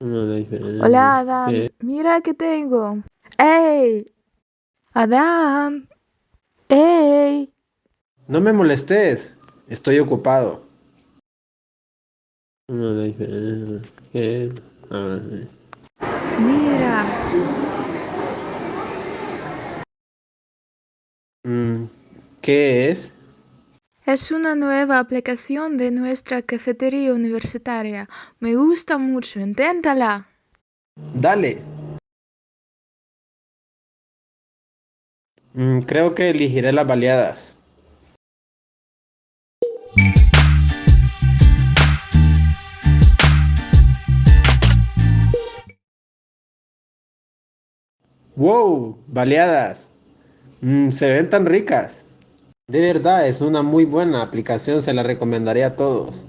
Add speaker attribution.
Speaker 1: Hola Adam, mira que tengo. ¡Ey! Adam. ¡Ey!
Speaker 2: No me molestes, estoy ocupado.
Speaker 1: Mira.
Speaker 2: Mm, ¿Qué es?
Speaker 1: Es una nueva aplicación de nuestra cafetería universitaria. Me gusta mucho, inténtala.
Speaker 2: Dale. Mm, Creo que elegiré las baleadas. ¡Wow! Baleadas. Mm, se ven tan ricas. De verdad, es una muy buena aplicación, se la recomendaría a todos.